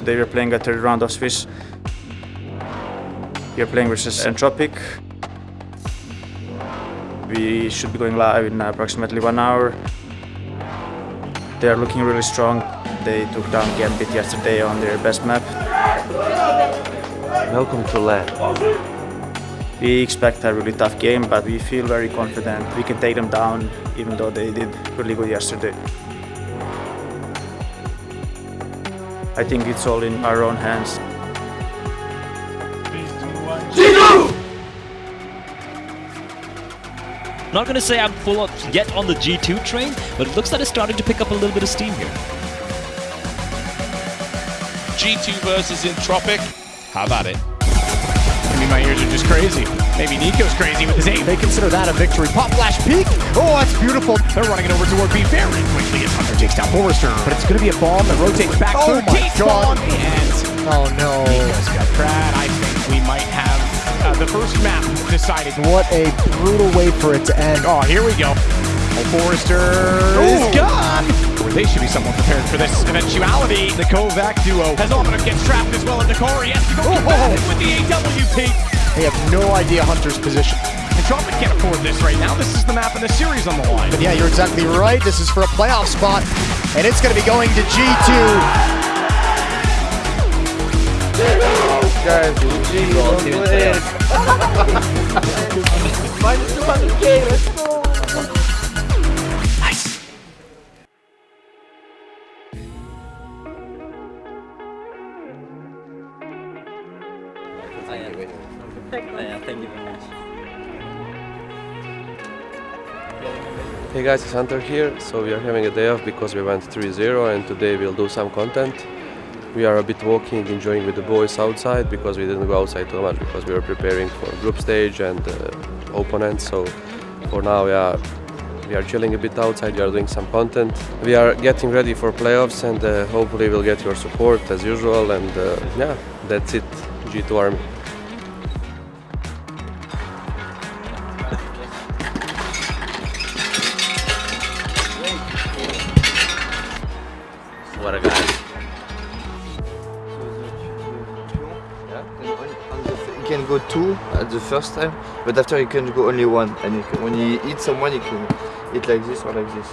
Today we're playing a third round of Swiss. We're playing versus Entropiq. We should be going live in approximately one hour. They are looking really strong. They took down Gambit yesterday on their best map. Welcome to LAN. We expect a really tough game, but we feel very confident we can take them down, even though they did really good yesterday. I think it's all in our own hands. Not going to say I'm full on yet on the G2 train, but it looks like it's starting to pick up a little bit of steam here. G2 versus Entropiq. How about it? I mean, my ears are just crazy. Maybe Nico's crazy with his aim. They consider that a victory. Pop flash peak. Oh, that's beautiful. They're running it over toward B very quickly as Hunter takes down Forester. But it's going to be a bomb that rotates back. Oh my God. And Oh no. Nico's got Krad. I think we might have uh, the first map decided. What a brutal way for it to end. Oh, here we go. Oh, Forester is gone. Or they should be somewhat prepared for this eventuality. The Kovac duo has Omnium gets trapped as well, and Nakari has to go oh, combative oh, oh. with the AWP. They have no idea Hunter's position. Entropiq can't afford this right now. This is the map and the series on the line. But yeah, you're exactly right. This is for a playoff spot, and it's going to be going to G2. Guys, GG, don't Minus 200k, let's go. Hey guys, it's Hunter here. So we are having a day off because we went 3-0 and today we'll do some content. We are a bit walking, enjoying with the boys outside because we didn't go outside too much because we were preparing for group stage and uh, opponents. So for now, yeah, we are chilling a bit outside, we are doing some content. We are getting ready for playoffs and uh, hopefully we'll get your support as usual and uh, yeah, that's it, G2 Army. Go two at the first time, but after you can go only one. And you can, when you hit someone, you can hit like this or like this.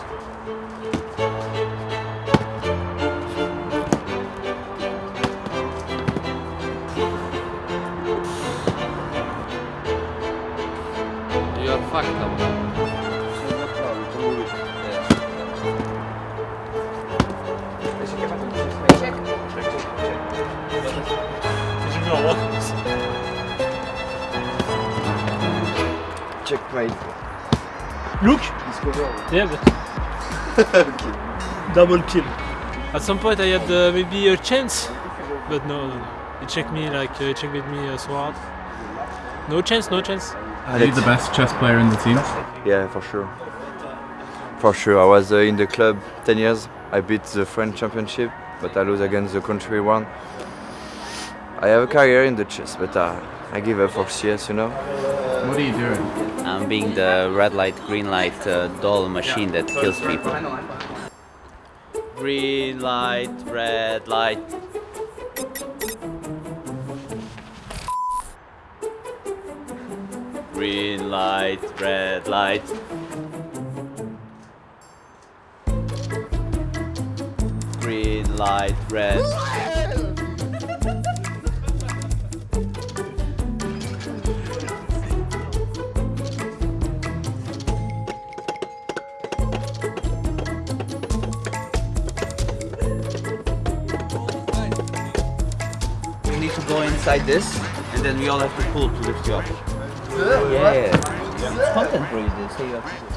You are fucked up. Checkmate. Look! Discover. Yeah, but okay. double kill. At some point I had uh, maybe a chance, but no, no, no. He checked me like, uh, he checked with me uh, so hard. No chance, no chance. Are you the best chess player in the team? Yeah, for sure. For sure. I was uh, in the club 10 years. I beat the French championship, but I lose against the country one. I have a career in the chess, but uh, I give up for CS, you know. What are you doing? I'm being the red light, green light uh, doll machine that kills people. Green light, red light. Green light, red light. Green light, red. Go inside this, and then we all have to pull to lift you up. Yeah, it's content for you. They say you have to do.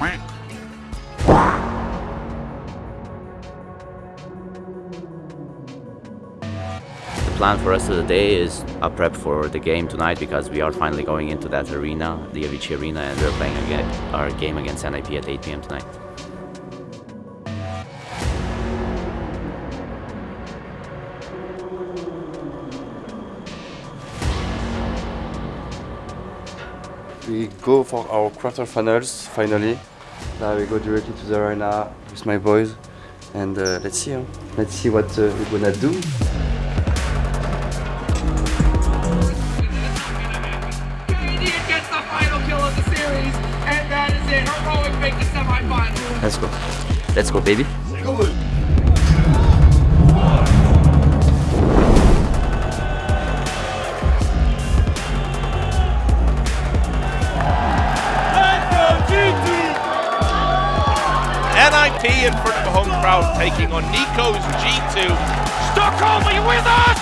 The plan for us of the day is a prep for the game tonight because we are finally going into that arena, the Avicii Arena, and we're playing again our game against NIP at 8 p.m. tonight. we go for our quarterfinals finally. Now we go directly to the arena with my boys, and uh, let's see. Huh? Let's see what uh, we're gonna do. Let's go. Let's go, baby. NIP in front of a home crowd taking on Nico's G2. Stockholm, are you with us?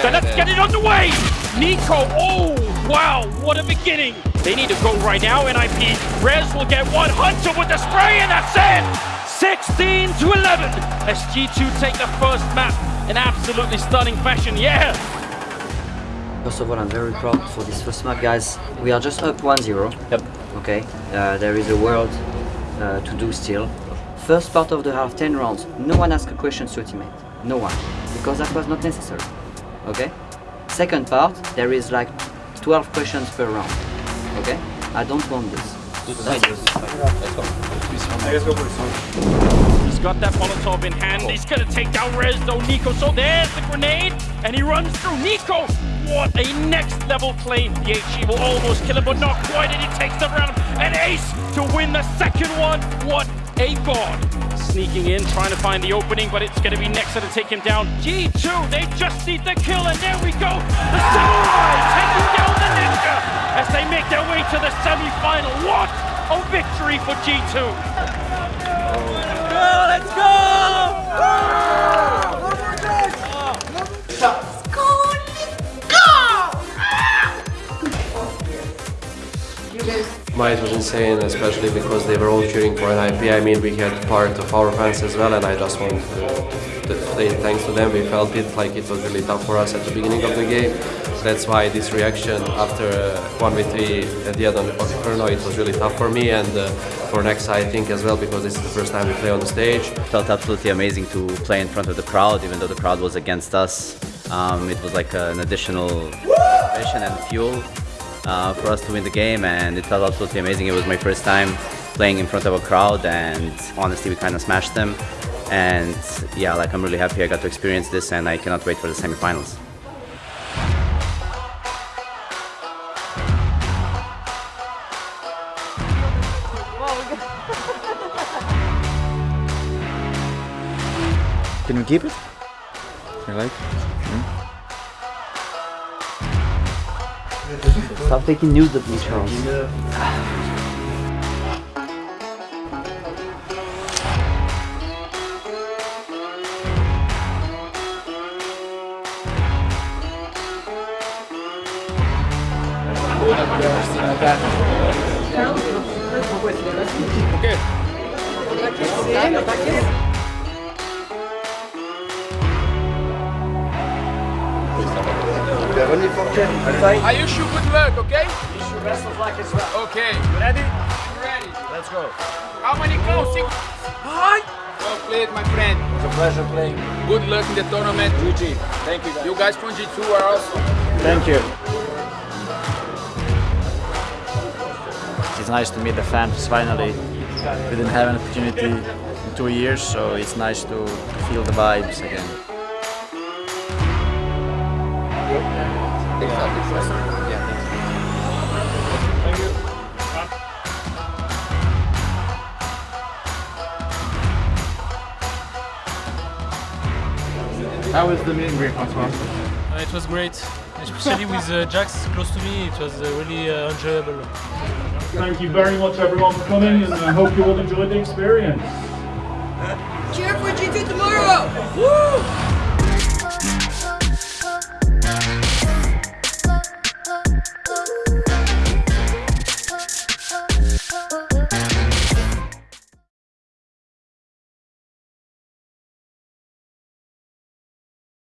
So let's get it underway. Nico, oh, wow, what a beginning. They need to go right now, NIP. Rez will get one. Hunter with the spray, and that's it. 16 to 11 as G2 take the first map in absolutely stunning fashion. Yeah. First of all, I'm very proud for this first map, guys. We are just up 1-0. Yep. Okay. Uh, there is a world uh, to do still. First part of the half, 10 rounds. No one asked a question to a teammate. No one. Because that was not necessary. Okay? Second part, there is like 12 questions per round. Okay? I don't want this. He's got that Molotov in hand. He's gonna take down Rez though, Nico. So there's the grenade, and he runs through. Nico, what a next level play. The HE will almost kill him, but not quite, and he takes the round. An ace to win the second one. What a god. Sneaking in, trying to find the opening, but it's gonna be Nexa to take him down. G2, they just need the kill, and there we go. The Samurai taking down the Ninja as they make their way to the semi-final. What a victory for G2. let's go! Oh, Might was insane, especially because they were all cheering for NIP. I mean, we had part of our fans as well, and I just want to, to say thanks to them. We felt it like it was really tough for us at the beginning of the game. That's why this reaction after uh, 1v3 at the end of the Inferno, it was really tough for me and uh, for Nexa, I think, as well, because this is the first time we play on the stage. Felt absolutely amazing to play in front of the crowd, even though the crowd was against us. Um, it was like an additional motivation and fuel uh, for us to win the game, and it felt absolutely amazing. It was my first time playing in front of a crowd, and honestly, we kind of smashed them. And yeah, like I'm really happy I got to experience this, and I cannot wait for the semifinals. Can we keep it? You like? Stop taking news of me, Charles. Are you sure good luck, okay? Wish you best of luck as well. Okay. Ready? Ready. Let's go. How many goals? Six. Hi. Well played, my friend. It was a pleasure playing. Good luck in the tournament. GG. Thank you guys. You guys from G2 are awesome. Thank you. It's nice to meet the fans finally. We didn't have an opportunity in two years, so it's nice to feel the vibes again. How was the meet and greet, Francois? Uh, it was great, especially with uh, JaCkz close to me. It was uh, really uh, enjoyable. Thank you very much everyone for coming and I hope you all enjoyed the experience.